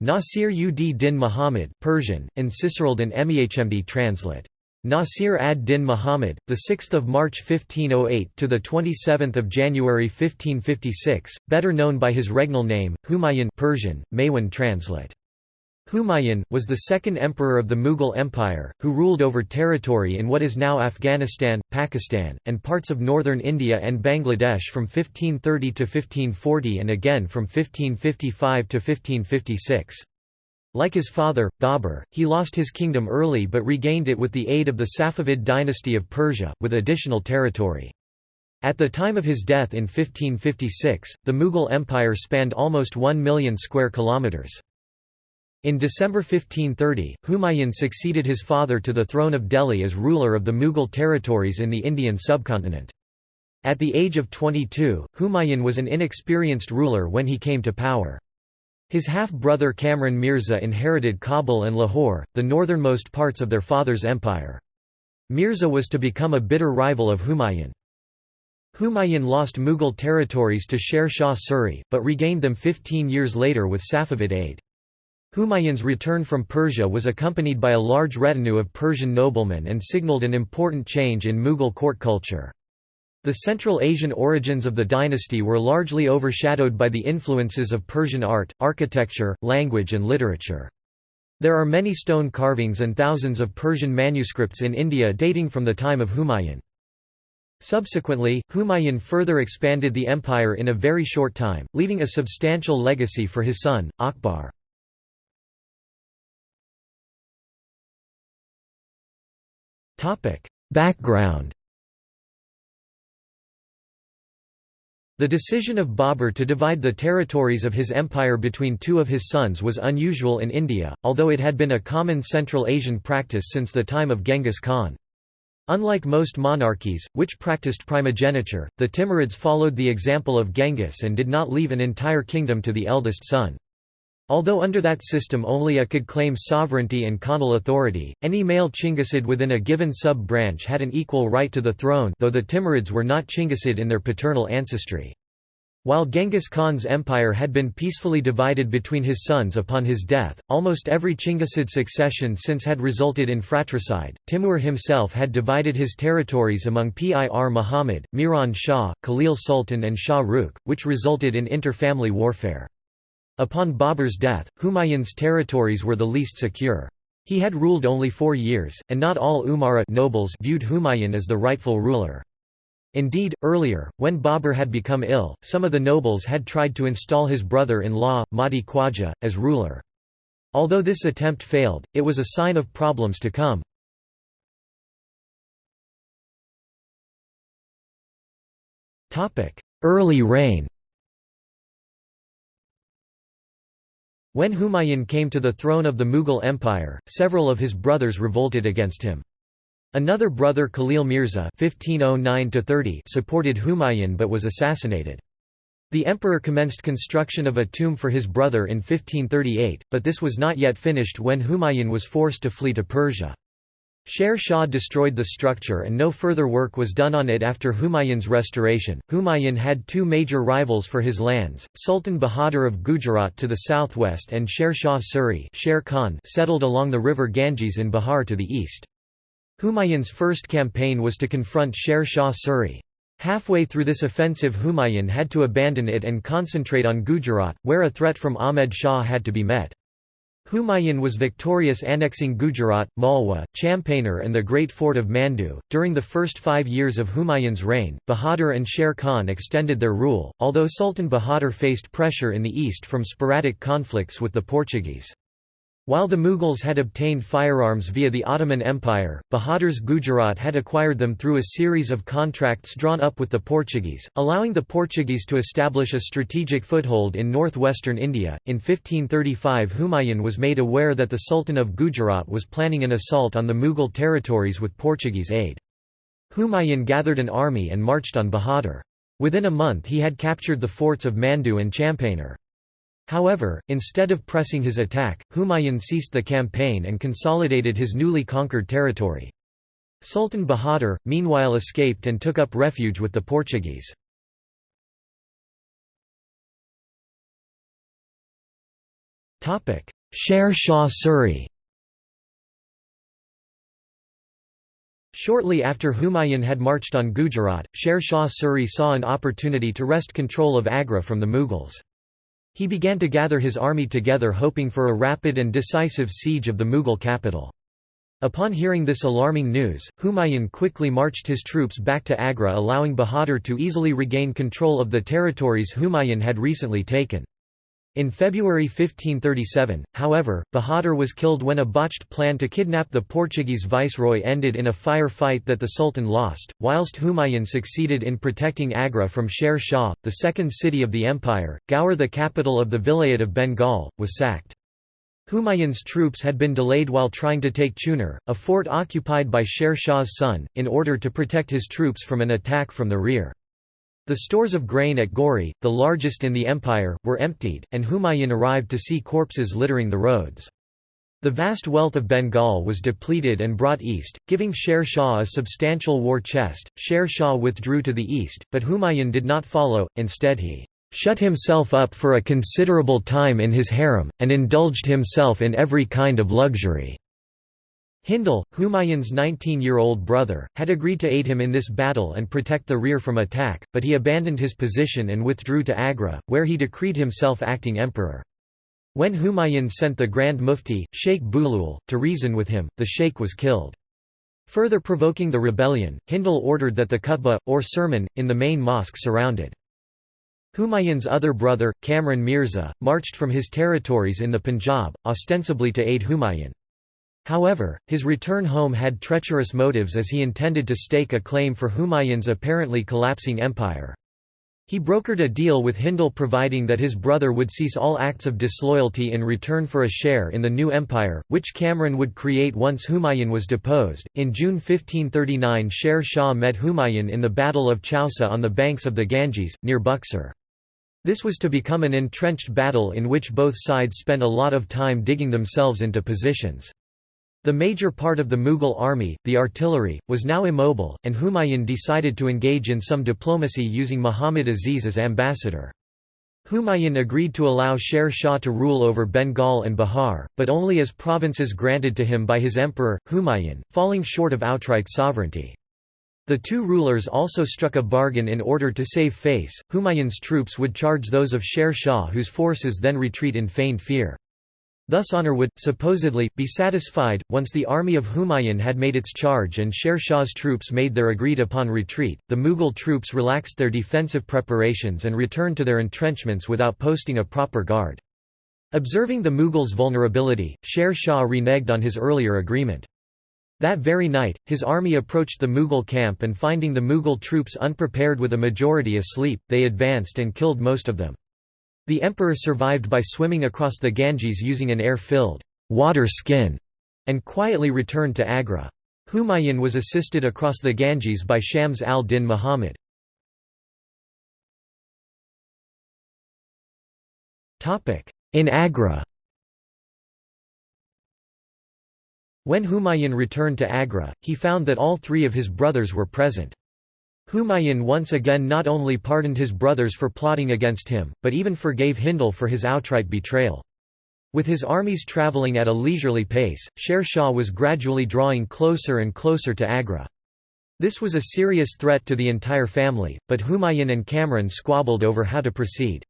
Nasir ud din Muhammad Persian, and Cicerald and Mehmd translate. Nasir ad-Din Muhammad, the 6th of March 1508 to the 27th of January 1556, better known by his regnal name, Humayun Persian, Maywan translate. Humayun, was the second emperor of the Mughal Empire, who ruled over territory in what is now Afghanistan, Pakistan, and parts of northern India and Bangladesh from 1530 to 1540 and again from 1555 to 1556. Like his father, Babur, he lost his kingdom early but regained it with the aid of the Safavid dynasty of Persia, with additional territory. At the time of his death in 1556, the Mughal Empire spanned almost 1 million square kilometers. In December 1530, Humayun succeeded his father to the throne of Delhi as ruler of the Mughal territories in the Indian subcontinent. At the age of 22, Humayun was an inexperienced ruler when he came to power. His half-brother Kamran Mirza inherited Kabul and Lahore, the northernmost parts of their father's empire. Mirza was to become a bitter rival of Humayun. Humayun lost Mughal territories to Sher Shah Suri, but regained them 15 years later with Safavid aid. Humayun's return from Persia was accompanied by a large retinue of Persian noblemen and signalled an important change in Mughal court culture. The Central Asian origins of the dynasty were largely overshadowed by the influences of Persian art, architecture, language and literature. There are many stone carvings and thousands of Persian manuscripts in India dating from the time of Humayun. Subsequently, Humayun further expanded the empire in a very short time, leaving a substantial legacy for his son, Akbar. Background The decision of Babur to divide the territories of his empire between two of his sons was unusual in India, although it had been a common Central Asian practice since the time of Genghis Khan. Unlike most monarchies, which practiced primogeniture, the Timurids followed the example of Genghis and did not leave an entire kingdom to the eldest son. Although under that system only a could claim sovereignty and Khanal authority, any male Chinggisid within a given sub-branch had an equal right to the throne though the Timurids were not Chinggisid in their paternal ancestry. While Genghis Khan's empire had been peacefully divided between his sons upon his death, almost every Chinggisid succession since had resulted in fratricide. Timur himself had divided his territories among Pir Muhammad, Miran Shah, Khalil Sultan and Shah Rukh, which resulted in inter-family warfare. Upon Babur's death, Humayun's territories were the least secure. He had ruled only four years, and not all Umara nobles viewed Humayun as the rightful ruler. Indeed, earlier, when Babur had become ill, some of the nobles had tried to install his brother-in-law, Mahdi Khwaja, as ruler. Although this attempt failed, it was a sign of problems to come. Early reign When Humayun came to the throne of the Mughal Empire, several of his brothers revolted against him. Another brother Khalil Mirza (1509–30) supported Humayun but was assassinated. The emperor commenced construction of a tomb for his brother in 1538, but this was not yet finished when Humayun was forced to flee to Persia. Sher Shah destroyed the structure and no further work was done on it after Humayun's restoration. Humayun had two major rivals for his lands, Sultan Bahadur of Gujarat to the southwest and Sher Shah Suri Sher Khan settled along the river Ganges in Bihar to the east. Humayun's first campaign was to confront Sher Shah Suri. Halfway through this offensive Humayun had to abandon it and concentrate on Gujarat, where a threat from Ahmed Shah had to be met. Humayun was victorious annexing Gujarat, Malwa, Champaner and the great fort of Mandu. During the first five years of Humayun's reign, Bahadur and Sher Khan extended their rule, although Sultan Bahadur faced pressure in the east from sporadic conflicts with the Portuguese. While the Mughals had obtained firearms via the Ottoman Empire, Bahadur's Gujarat had acquired them through a series of contracts drawn up with the Portuguese, allowing the Portuguese to establish a strategic foothold in northwestern India. In 1535, Humayun was made aware that the Sultan of Gujarat was planning an assault on the Mughal territories with Portuguese aid. Humayun gathered an army and marched on Bahadur. Within a month he had captured the forts of Mandu and Champaner. However, instead of pressing his attack, Humayun ceased the campaign and consolidated his newly conquered territory. Sultan Bahadur, meanwhile escaped and took up refuge with the Portuguese. Sher Shah Suri Shortly after Humayun had marched on Gujarat, Sher Shah Suri saw an opportunity to wrest control of Agra from the Mughals. He began to gather his army together hoping for a rapid and decisive siege of the Mughal capital. Upon hearing this alarming news, Humayun quickly marched his troops back to Agra allowing Bahadur to easily regain control of the territories Humayun had recently taken. In February 1537, however, Bahadur was killed when a botched plan to kidnap the Portuguese viceroy ended in a fire fight that the Sultan lost, whilst Humayun succeeded in protecting Agra from Sher Shah, the second city of the empire. Gaur the capital of the Vilayat of Bengal, was sacked. Humayun's troops had been delayed while trying to take Chunar, a fort occupied by Sher Shah's son, in order to protect his troops from an attack from the rear. The stores of grain at Gori, the largest in the empire, were emptied, and Humayun arrived to see corpses littering the roads. The vast wealth of Bengal was depleted and brought east, giving Sher Shah a substantial war chest. Sher Shah withdrew to the east, but Humayun did not follow, instead he shut himself up for a considerable time in his harem, and indulged himself in every kind of luxury. Hindal, Humayun's 19-year-old brother, had agreed to aid him in this battle and protect the rear from attack, but he abandoned his position and withdrew to Agra, where he decreed himself acting emperor. When Humayun sent the Grand Mufti, Sheikh Bulul, to reason with him, the sheikh was killed. Further provoking the rebellion, Hindal ordered that the khutbah, or sermon, in the main mosque surrounded. Humayun's other brother, Kamran Mirza, marched from his territories in the Punjab, ostensibly to aid Humayun. However, his return home had treacherous motives as he intended to stake a claim for Humayun's apparently collapsing empire. He brokered a deal with Hindal providing that his brother would cease all acts of disloyalty in return for a share in the new empire, which Kamran would create once Humayun was deposed. In June 1539, Sher Shah met Humayun in the Battle of Chausa on the banks of the Ganges, near Buxar. This was to become an entrenched battle in which both sides spent a lot of time digging themselves into positions. The major part of the Mughal army, the artillery, was now immobile, and Humayun decided to engage in some diplomacy using Muhammad Aziz as ambassador. Humayun agreed to allow Sher Shah to rule over Bengal and Bihar, but only as provinces granted to him by his emperor, Humayun, falling short of outright sovereignty. The two rulers also struck a bargain in order to save face, Humayun's troops would charge those of Sher Shah whose forces then retreat in feigned fear. Thus honor would, supposedly, be satisfied, once the army of Humayun had made its charge and Sher Shah's troops made their agreed-upon retreat, the Mughal troops relaxed their defensive preparations and returned to their entrenchments without posting a proper guard. Observing the Mughals' vulnerability, Sher Shah reneged on his earlier agreement. That very night, his army approached the Mughal camp and finding the Mughal troops unprepared with a majority asleep, they advanced and killed most of them. The emperor survived by swimming across the Ganges using an air-filled water skin and quietly returned to Agra. Humayun was assisted across the Ganges by Shams al-Din Muhammad. In Agra When Humayun returned to Agra, he found that all three of his brothers were present. Humayun once again not only pardoned his brothers for plotting against him, but even forgave Hindal for his outright betrayal. With his armies travelling at a leisurely pace, Sher Shah was gradually drawing closer and closer to Agra. This was a serious threat to the entire family, but Humayun and Kamran squabbled over how to proceed.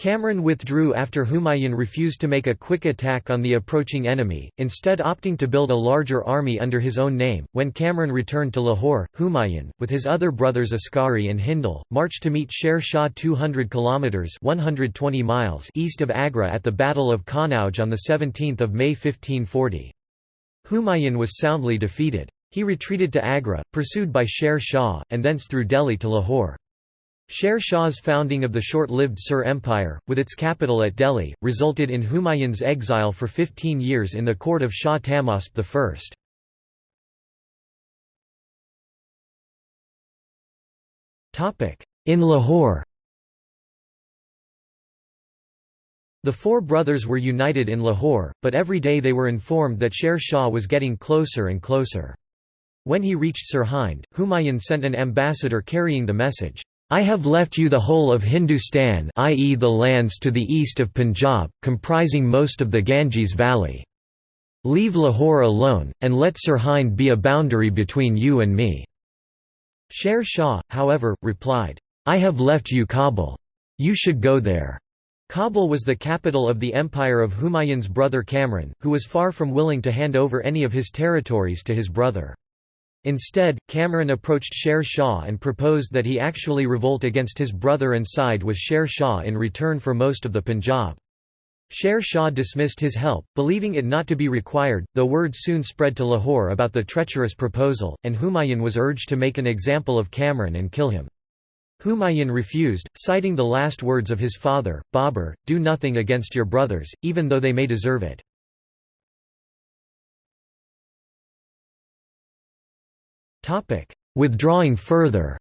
Kamran withdrew after Humayun refused to make a quick attack on the approaching enemy, instead opting to build a larger army under his own name. When Kamran returned to Lahore, Humayun, with his other brothers Askari and Hindal, marched to meet Sher Shah 200 kilometers (120 miles) east of Agra at the Battle of Kannauj on the 17th of May 1540. Humayun was soundly defeated. He retreated to Agra, pursued by Sher Shah, and thence through Delhi to Lahore. Sher Shah's founding of the short-lived Sur Empire, with its capital at Delhi, resulted in Humayun's exile for 15 years in the court of Shah Tahmasp I. In Lahore The four brothers were united in Lahore, but every day they were informed that Sher Shah was getting closer and closer. When he reached Sirhind, Humayun sent an ambassador carrying the message, I have left you the whole of Hindustan i.e. the lands to the east of Punjab, comprising most of the Ganges valley. Leave Lahore alone, and let Sirhind be a boundary between you and me." Sher Shah, however, replied, I have left you Kabul. You should go there. Kabul was the capital of the empire of Humayun's brother Kamran, who was far from willing to hand over any of his territories to his brother. Instead, Kamran approached Sher Shah and proposed that he actually revolt against his brother and side with Sher Shah in return for most of the Punjab. Sher Shah dismissed his help, believing it not to be required, though word soon spread to Lahore about the treacherous proposal, and Humayun was urged to make an example of Kamran and kill him. Humayun refused, citing the last words of his father, Babur, do nothing against your brothers, even though they may deserve it. Withdrawing further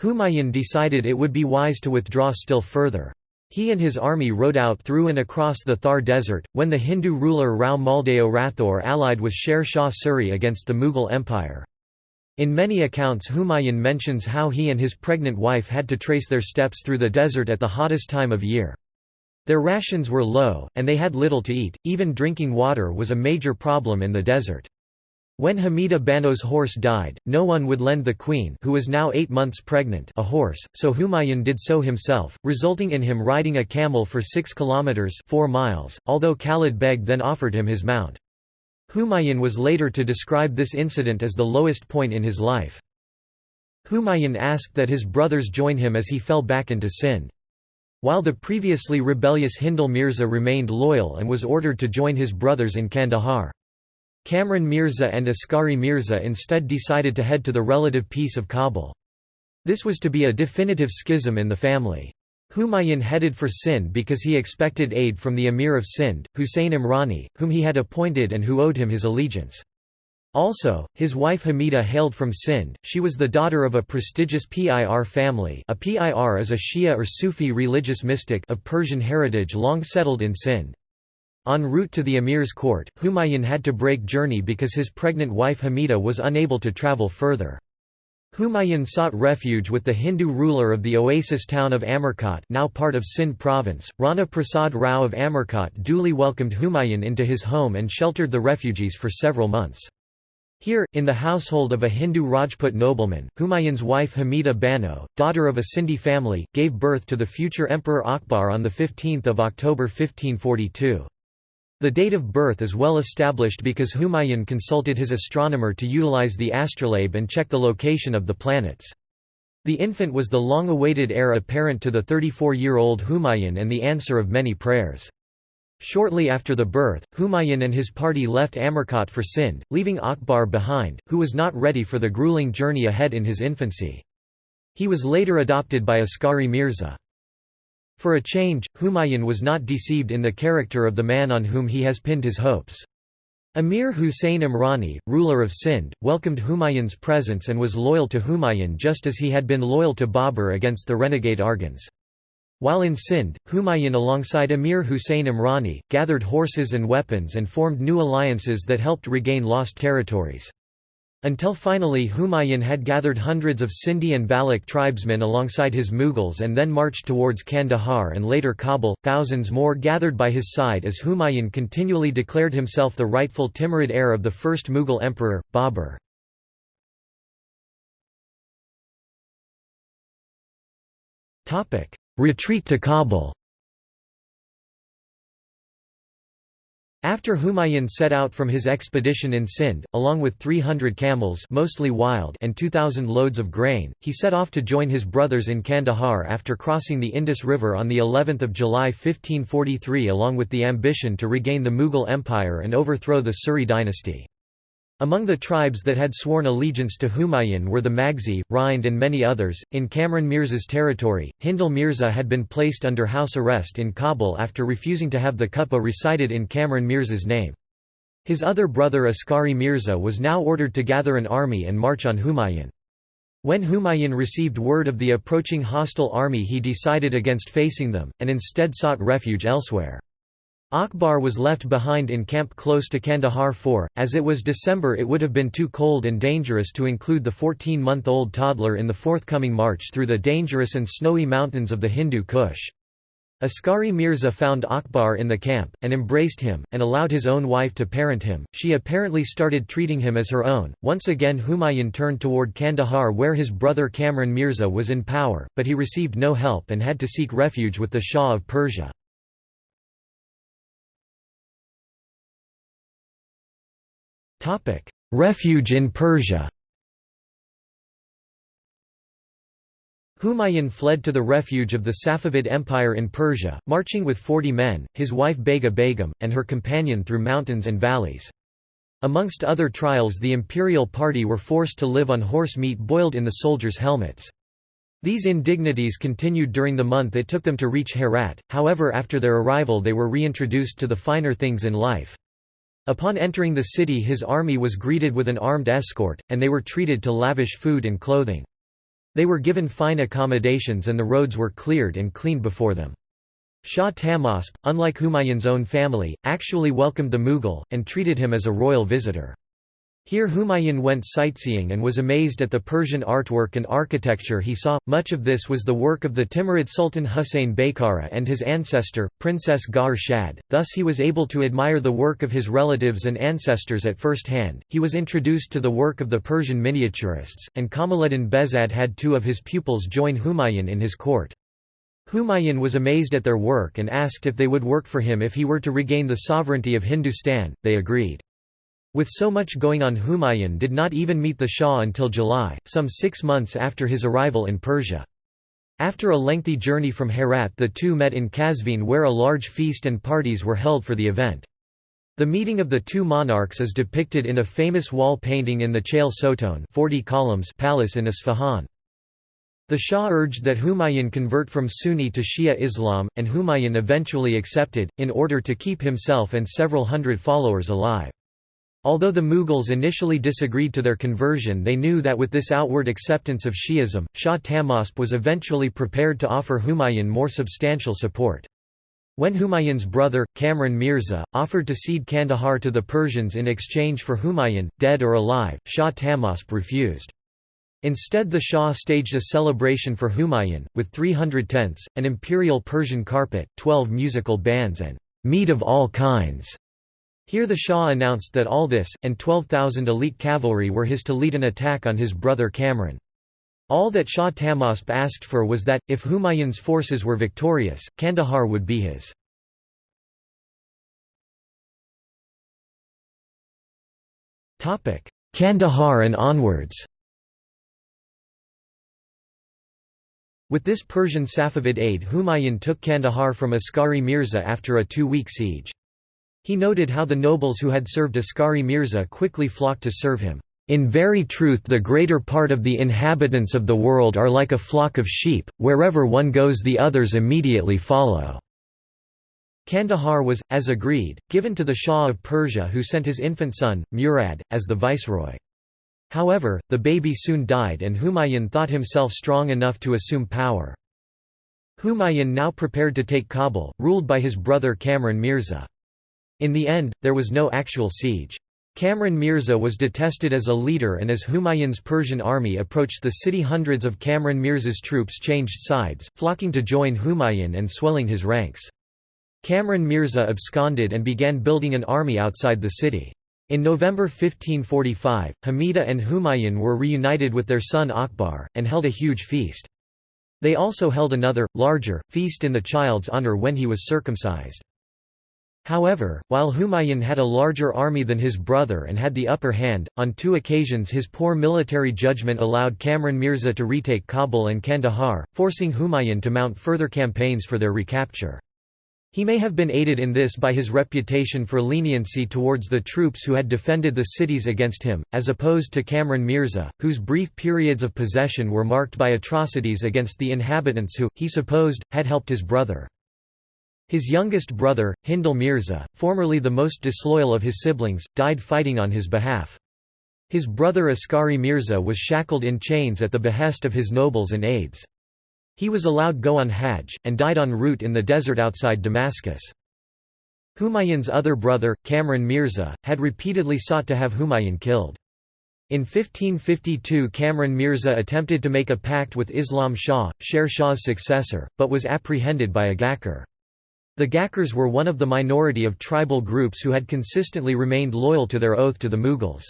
Humayun decided it would be wise to withdraw still further. He and his army rode out through and across the Thar desert, when the Hindu ruler Rao Maldeo Rathore allied with Sher Shah Suri against the Mughal Empire. In many accounts Humayun mentions how he and his pregnant wife had to trace their steps through the desert at the hottest time of year. Their rations were low, and they had little to eat, even drinking water was a major problem in the desert. When Hamida Bano's horse died, no one would lend the queen who was now eight months pregnant a horse, so Humayun did so himself, resulting in him riding a camel for six kilometres four miles, although Khalid Beg then offered him his mount. Humayun was later to describe this incident as the lowest point in his life. Humayun asked that his brothers join him as he fell back into Sindh. While the previously rebellious Hindal Mirza remained loyal and was ordered to join his brothers in Kandahar. Kamran Mirza and Askari Mirza instead decided to head to the relative peace of Kabul. This was to be a definitive schism in the family. Humayun headed for Sindh because he expected aid from the Emir of Sindh, Hussein Imrani, whom he had appointed and who owed him his allegiance. Also, his wife Hamida hailed from Sindh, she was the daughter of a prestigious Pir family a Pir is a Shia or Sufi religious mystic of Persian heritage long settled in Sindh. En route to the emir's court, Humayun had to break journey because his pregnant wife Hamida was unable to travel further. Humayun sought refuge with the Hindu ruler of the oasis town of Amarkot now part of Sindh province. Rana Prasad Rao of Amarkot duly welcomed Humayun into his home and sheltered the refugees for several months. Here, in the household of a Hindu Rajput nobleman, Humayun's wife Hamida Bano, daughter of a Sindhi family, gave birth to the future Emperor Akbar on 15 October 1542. The date of birth is well established because Humayun consulted his astronomer to utilize the astrolabe and check the location of the planets. The infant was the long-awaited heir apparent to the 34-year-old Humayun and the answer of many prayers. Shortly after the birth, Humayun and his party left Amarkot for Sindh, leaving Akbar behind, who was not ready for the grueling journey ahead in his infancy. He was later adopted by Askari Mirza. For a change, Humayun was not deceived in the character of the man on whom he has pinned his hopes. Emir Hussein Imrani, ruler of Sindh, welcomed Humayun's presence and was loyal to Humayun just as he had been loyal to Babur against the renegade Arghuns. While in Sindh, Humayun alongside Emir Hussein Imrani, gathered horses and weapons and formed new alliances that helped regain lost territories. Until finally Humayun had gathered hundreds of Sindhi and Baloch tribesmen alongside his Mughals and then marched towards Kandahar and later Kabul, thousands more gathered by his side as Humayun continually declared himself the rightful Timurid heir of the first Mughal emperor, Babur. Retreat to Kabul After Humayun set out from his expedition in Sindh, along with 300 camels mostly wild and 2,000 loads of grain, he set off to join his brothers in Kandahar after crossing the Indus River on of July 1543 along with the ambition to regain the Mughal Empire and overthrow the Suri dynasty. Among the tribes that had sworn allegiance to Humayun were the Magzi, Rind and many others. In Kamran Mirza's territory, Hindal Mirza had been placed under house arrest in Kabul after refusing to have the Khutbah recited in Kamran Mirza's name. His other brother Askari Mirza was now ordered to gather an army and march on Humayun. When Humayun received word of the approaching hostile army he decided against facing them, and instead sought refuge elsewhere. Akbar was left behind in camp close to Kandahar for, as it was December it would have been too cold and dangerous to include the 14-month-old toddler in the forthcoming march through the dangerous and snowy mountains of the Hindu Kush. Askari Mirza found Akbar in the camp, and embraced him, and allowed his own wife to parent him. She apparently started treating him as her own. Once again, Humayun turned toward Kandahar where his brother Kamran Mirza was in power, but he received no help and had to seek refuge with the Shah of Persia. Refuge in Persia Humayun fled to the refuge of the Safavid Empire in Persia, marching with 40 men, his wife Bega Begum, and her companion through mountains and valleys. Amongst other trials the imperial party were forced to live on horse meat boiled in the soldiers' helmets. These indignities continued during the month it took them to reach Herat, however after their arrival they were reintroduced to the finer things in life. Upon entering the city his army was greeted with an armed escort, and they were treated to lavish food and clothing. They were given fine accommodations and the roads were cleared and cleaned before them. Shah Tahmasp, unlike Humayun's own family, actually welcomed the Mughal, and treated him as a royal visitor. Here Humayun went sightseeing and was amazed at the Persian artwork and architecture he saw. Much of this was the work of the Timurid Sultan Husayn Baykara and his ancestor, Princess Gaur Shad, thus he was able to admire the work of his relatives and ancestors at first hand. He was introduced to the work of the Persian miniaturists, and Kamaluddin Behzad had two of his pupils join Humayun in his court. Humayun was amazed at their work and asked if they would work for him if he were to regain the sovereignty of Hindustan, they agreed. With so much going on Humayun did not even meet the Shah until July, some six months after his arrival in Persia. After a lengthy journey from Herat the two met in Kazvin where a large feast and parties were held for the event. The meeting of the two monarchs is depicted in a famous wall painting in the Chehel Sotoun 40 columns palace in Isfahan. The Shah urged that Humayun convert from Sunni to Shia Islam, and Humayun eventually accepted, in order to keep himself and several hundred followers alive. Although the Mughals initially disagreed to their conversion they knew that with this outward acceptance of Shi'ism, Shah Tahmasp was eventually prepared to offer Humayun more substantial support. When Humayun's brother, Kamran Mirza, offered to cede Kandahar to the Persians in exchange for Humayun, dead or alive, Shah Tahmasp refused. Instead the Shah staged a celebration for Humayun, with 300 tents, an imperial Persian carpet, 12 musical bands and meat of all kinds. Here the Shah announced that all this, and 12,000 elite cavalry were his to lead an attack on his brother Kamran. All that Shah Tahmasp asked for was that, if Humayun's forces were victorious, Kandahar would be his. Kandahar and onwards With this Persian Safavid aid Humayun took Kandahar from Askari Mirza after a two-week siege. He noted how the nobles who had served Askari Mirza quickly flocked to serve him. In very truth the greater part of the inhabitants of the world are like a flock of sheep, wherever one goes the others immediately follow." Kandahar was, as agreed, given to the Shah of Persia who sent his infant son, Murad, as the viceroy. However, the baby soon died and Humayun thought himself strong enough to assume power. Humayun now prepared to take Kabul, ruled by his brother Kamran Mirza. In the end, there was no actual siege. Kamran Mirza was detested as a leader and as Humayun's Persian army approached the city hundreds of Kamran Mirza's troops changed sides, flocking to join Humayun and swelling his ranks. Kamran Mirza absconded and began building an army outside the city. In November 1545, Hamida and Humayun were reunited with their son Akbar, and held a huge feast. They also held another, larger, feast in the child's honor when he was circumcised. However, while Humayun had a larger army than his brother and had the upper hand, on two occasions his poor military judgment allowed Kamran Mirza to retake Kabul and Kandahar, forcing Humayun to mount further campaigns for their recapture. He may have been aided in this by his reputation for leniency towards the troops who had defended the cities against him, as opposed to Kamran Mirza, whose brief periods of possession were marked by atrocities against the inhabitants who, he supposed, had helped his brother. His youngest brother, Hindal Mirza, formerly the most disloyal of his siblings, died fighting on his behalf. His brother Askari Mirza was shackled in chains at the behest of his nobles and aides. He was allowed go on Hajj, and died en route in the desert outside Damascus. Humayun's other brother, Kamran Mirza, had repeatedly sought to have Humayun killed. In 1552 Kamran Mirza attempted to make a pact with Islam Shah, Sher Shah's successor, but was apprehended by a Ghakkar. The Ghakkars were one of the minority of tribal groups who had consistently remained loyal to their oath to the Mughals.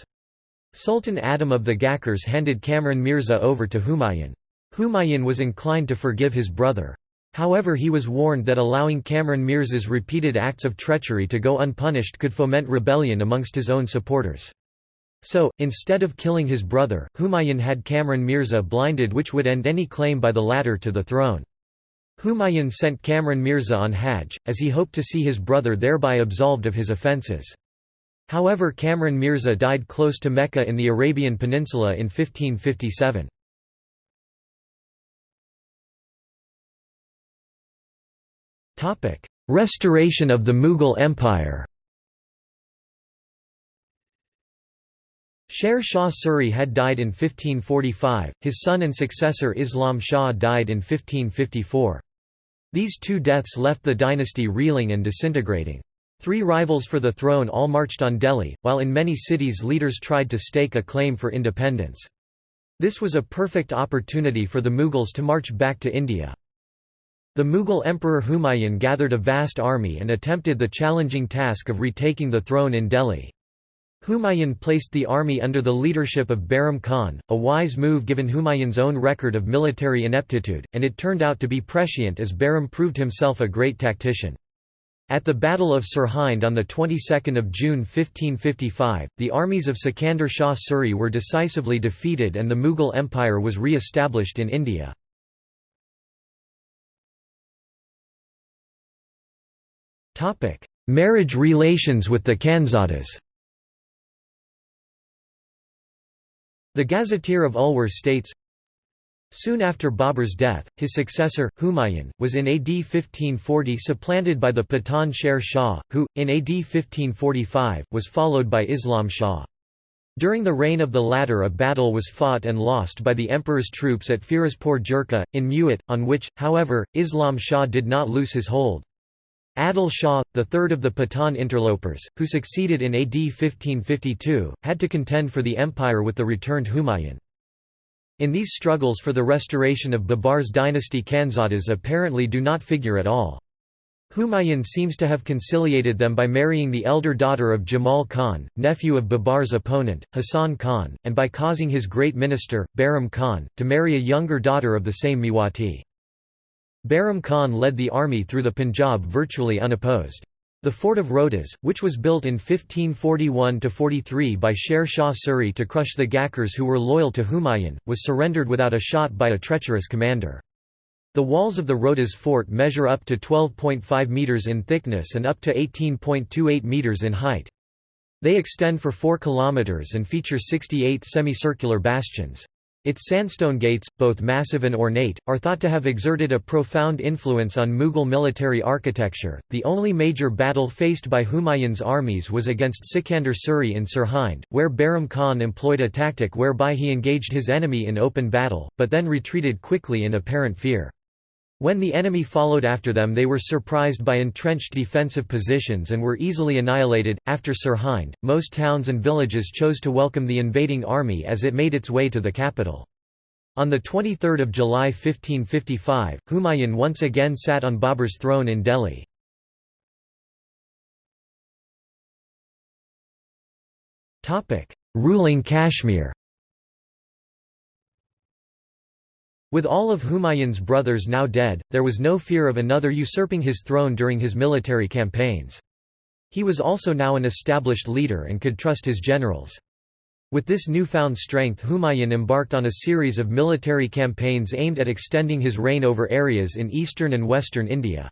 Sultan Adam of the Ghakkars handed Kamran Mirza over to Humayun. Humayun was inclined to forgive his brother. However he was warned that allowing Kamran Mirza's repeated acts of treachery to go unpunished could foment rebellion amongst his own supporters. So, instead of killing his brother, Humayun had Kamran Mirza blinded which would end any claim by the latter to the throne. Humayun sent Kamran Mirza on Hajj, as he hoped to see his brother thereby absolved of his offences. However Kamran Mirza died close to Mecca in the Arabian Peninsula in 1557. Restoration of the Mughal Empire Sher Shah Suri had died in 1545, his son and successor Islam Shah died in 1554. These two deaths left the dynasty reeling and disintegrating. Three rivals for the throne all marched on Delhi, while in many cities leaders tried to stake a claim for independence. This was a perfect opportunity for the Mughals to march back to India. The Mughal Emperor Humayun gathered a vast army and attempted the challenging task of retaking the throne in Delhi. Humayun placed the army under the leadership of Bairam Khan, a wise move given Humayun's own record of military ineptitude, and it turned out to be prescient as Bairam proved himself a great tactician. At the Battle of Sirhind on the 22nd of June 1555, the armies of Sikandar Shah Suri were decisively defeated and the Mughal Empire was re-established in India. Marriage relations with the Khanzadas The Gazetteer of Ulwar states, Soon after Babur's death, his successor, Humayun, was in AD 1540 supplanted by the Pathan Sher Shah, who, in AD 1545, was followed by Islam Shah. During the reign of the latter a battle was fought and lost by the emperor's troops at Firozpur Jhirka, in Mewat, on which, however, Islam Shah did not lose his hold. Adil Shah, the third of the Pathan interlopers, who succeeded in AD 1552, had to contend for the empire with the returned Humayun. In these struggles for the restoration of Babar's dynasty Khanzadas apparently do not figure at all. Humayun seems to have conciliated them by marrying the elder daughter of Jamal Khan, nephew of Babar's opponent, Hassan Khan, and by causing his great minister, Bairam Khan, to marry a younger daughter of the same Mewati. Bairam Khan led the army through the Punjab virtually unopposed. The fort of Rohtas, which was built in 1541–43 by Sher Shah Suri to crush the Ghakkars who were loyal to Humayun, was surrendered without a shot by a treacherous commander. The walls of the Rohtas fort measure up to 12.5 metres in thickness and up to 18.28 metres in height. They extend for 4 kilometres and feature 68 semicircular bastions. Its sandstone gates, both massive and ornate, are thought to have exerted a profound influence on Mughal military architecture. The only major battle faced by Humayun's armies was against Sikandar Suri in Sirhind, where Bairam Khan employed a tactic whereby he engaged his enemy in open battle, but then retreated quickly in apparent fear. When the enemy followed after them, they were surprised by entrenched defensive positions and were easily annihilated. After Sirhind, most towns and villages chose to welcome the invading army as it made its way to the capital. On 23 July 1555, Humayun once again sat on Babur's throne in Delhi. Ruling Kashmir With all of Humayun's brothers now dead, there was no fear of another usurping his throne during his military campaigns. He was also now an established leader and could trust his generals. With this newfound strength Humayun embarked on a series of military campaigns aimed at extending his reign over areas in eastern and western India.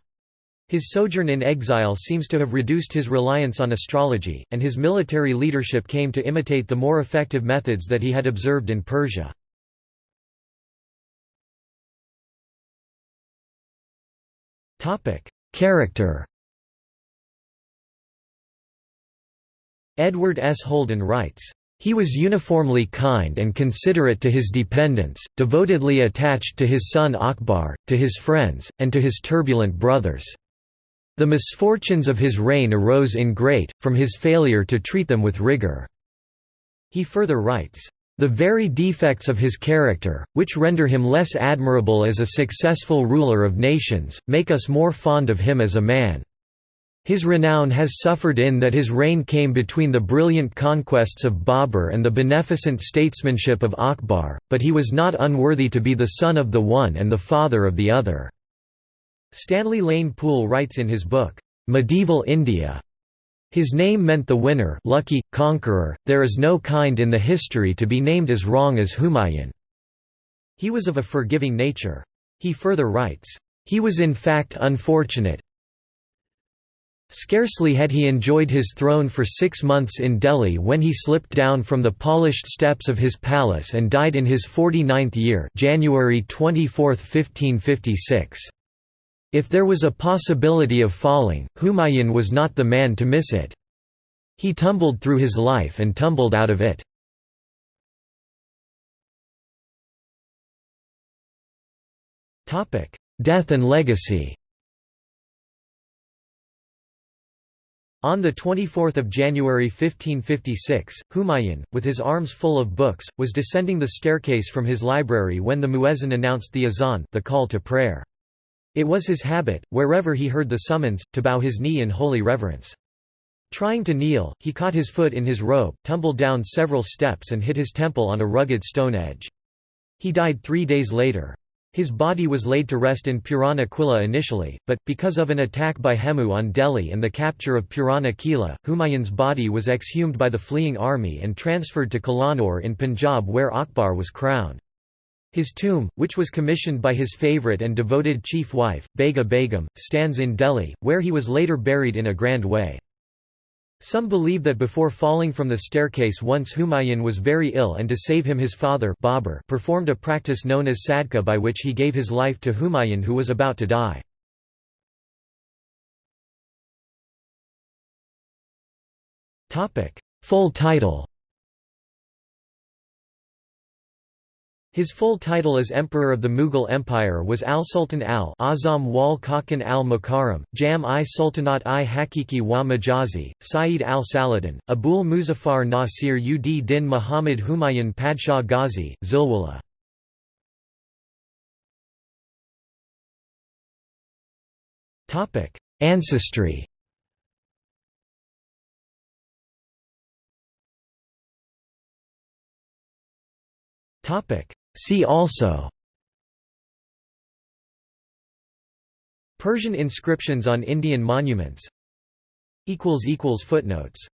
His sojourn in exile seems to have reduced his reliance on astrology, and his military leadership came to imitate the more effective methods that he had observed in Persia. Character Edward S. Holden writes, "...he was uniformly kind and considerate to his dependents, devotedly attached to his son Akbar, to his friends, and to his turbulent brothers." The misfortunes of his reign arose in great, from his failure to treat them with rigor." He further writes, "...the very defects of his character, which render him less admirable as a successful ruler of nations, make us more fond of him as a man." His renown has suffered in that his reign came between the brilliant conquests of Babur and the beneficent statesmanship of Akbar, but he was not unworthy to be the son of the one and the father of the other." Stanley Lane Poole writes in his book, "'Medieval India' His name meant the winner lucky, conqueror, there is no kind in the history to be named as wrong as Humayun." He was of a forgiving nature. He further writes, "...he was in fact unfortunate, Scarcely had he enjoyed his throne for six months in Delhi when he slipped down from the polished steps of his palace and died in his 49th year January 24, 1556. If there was a possibility of falling, Humayun was not the man to miss it. He tumbled through his life and tumbled out of it. Death and legacy On 24 January 1556, Humayun, with his arms full of books, was descending the staircase from his library when the muezzin announced the azan the call to prayer. It was his habit, wherever he heard the summons, to bow his knee in holy reverence. Trying to kneel, he caught his foot in his robe, tumbled down several steps and hit his temple on a rugged stone edge. He died three days later. His body was laid to rest in Purana Quilla initially, but, because of an attack by Hemu on Delhi and the capture of Purana Kila, Humayun's body was exhumed by the fleeing army and transferred to Kalanur in Punjab where Akbar was crowned. His tomb, which was commissioned by his favourite and devoted chief wife, Bega Begum, stands in Delhi, where he was later buried in a grand way. Some believe that before falling from the staircase once Humayun was very ill and to save him his father Babur performed a practice known as sadka by which he gave his life to Humayun who was about to die. Full title His full title as Emperor of the Mughal Empire was Al-Sultan al-Azam wal Kakan al-Mukarram, Jam-i Sultanat i Hakiki wa Majazi, Saeed al-Saladin, Abul Muzaffar Nasir ud Din Muhammad Humayun Padshah Ghazi, Zilwala. Ancestry Topic See also Persian inscriptions on Indian monuments Footnotes